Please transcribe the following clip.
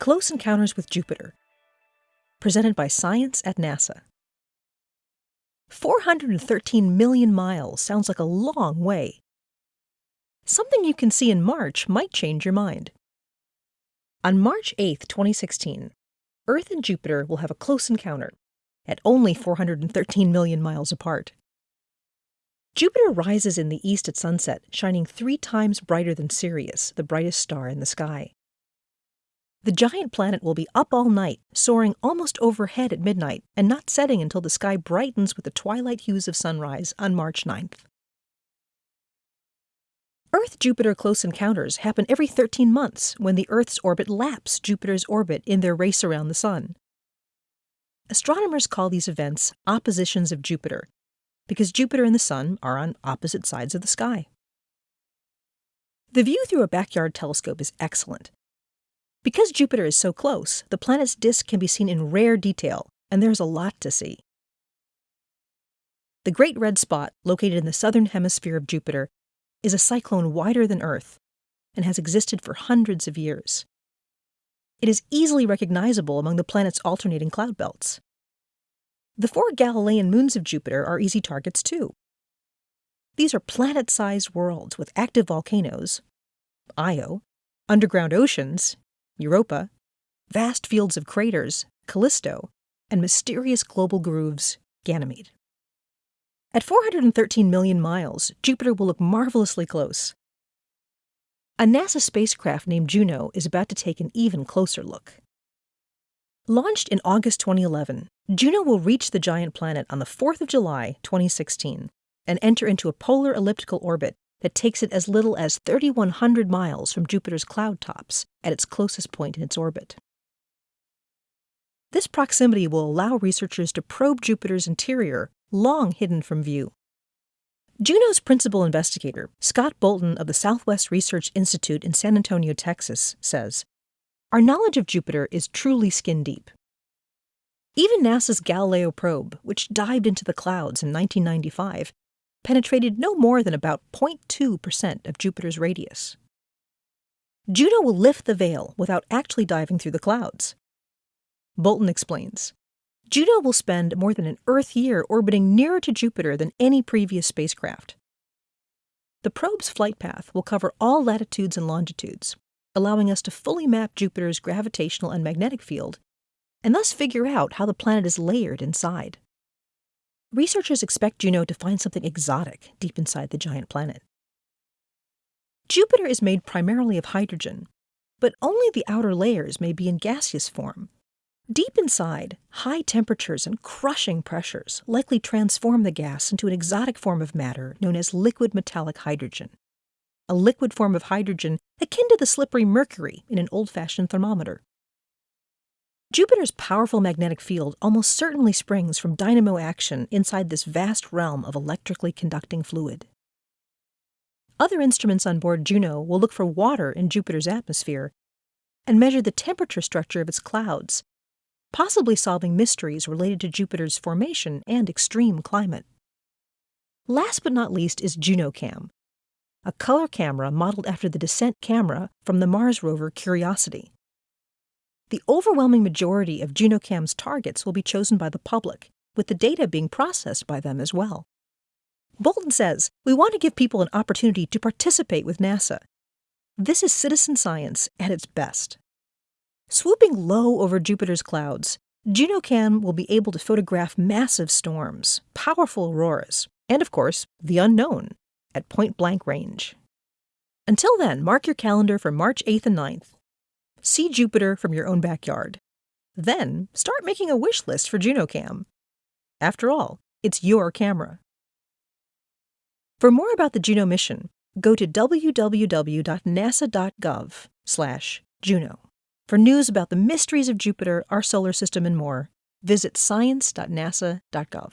Close Encounters with Jupiter, presented by Science at NASA. 413 million miles sounds like a long way. Something you can see in March might change your mind. On March 8, 2016, Earth and Jupiter will have a close encounter at only 413 million miles apart. Jupiter rises in the east at sunset, shining three times brighter than Sirius, the brightest star in the sky. The giant planet will be up all night, soaring almost overhead at midnight, and not setting until the sky brightens with the twilight hues of sunrise on March 9th. Earth Jupiter close encounters happen every 13 months when the Earth's orbit laps Jupiter's orbit in their race around the Sun. Astronomers call these events oppositions of Jupiter because Jupiter and the Sun are on opposite sides of the sky. The view through a backyard telescope is excellent. Because Jupiter is so close, the planet's disk can be seen in rare detail, and there's a lot to see. The Great Red Spot, located in the southern hemisphere of Jupiter, is a cyclone wider than Earth and has existed for hundreds of years. It is easily recognizable among the planet's alternating cloud belts. The four Galilean moons of Jupiter are easy targets too. These are planet sized worlds with active volcanoes, Io, underground oceans, Europa, vast fields of craters, Callisto, and mysterious global grooves, Ganymede. At 413 million miles, Jupiter will look marvelously close. A NASA spacecraft named Juno is about to take an even closer look. Launched in August 2011, Juno will reach the giant planet on the 4th of July, 2016, and enter into a polar elliptical orbit that takes it as little as 3,100 miles from Jupiter's cloud tops at its closest point in its orbit. This proximity will allow researchers to probe Jupiter's interior, long hidden from view. Juno's principal investigator, Scott Bolton of the Southwest Research Institute in San Antonio, Texas, says Our knowledge of Jupiter is truly skin deep. Even NASA's Galileo probe, which dived into the clouds in 1995, penetrated no more than about 0.2% of Jupiter's radius. Juno will lift the veil without actually diving through the clouds. Bolton explains Juno will spend more than an Earth year orbiting nearer to Jupiter than any previous spacecraft. The probe's flight path will cover all latitudes and longitudes, allowing us to fully map Jupiter's gravitational and magnetic field, and thus figure out how the planet is layered inside. Researchers expect Juno to find something exotic deep inside the giant planet. Jupiter is made primarily of hydrogen, but only the outer layers may be in gaseous form. Deep inside, high temperatures and crushing pressures likely transform the gas into an exotic form of matter known as liquid metallic hydrogen, a liquid form of hydrogen akin to the slippery mercury in an old fashioned thermometer. Jupiter's powerful magnetic field almost certainly springs from dynamo action inside this vast realm of electrically conducting fluid. Other instruments on board Juno will look for water in Jupiter's atmosphere and measure the temperature structure of its clouds, possibly solving mysteries related to Jupiter's formation and extreme climate. Last but not least is JunoCam, a color camera modeled after the descent camera from the Mars rover Curiosity. The overwhelming majority of JunoCam's targets will be chosen by the public, with the data being processed by them as well. Bolton says, We want to give people an opportunity to participate with NASA. This is citizen science at its best. Swooping low over Jupiter's clouds, JunoCam will be able to photograph massive storms, powerful auroras, and of course, the unknown at point blank range. Until then, mark your calendar for March 8th and 9th See Jupiter from your own backyard. Then start making a wish list for JunoCam. After all, it's your camera. For more about the Juno mission, go to www.nasa.gov/juno. For news about the mysteries of Jupiter, our solar system, and more, visit science.nasa.gov.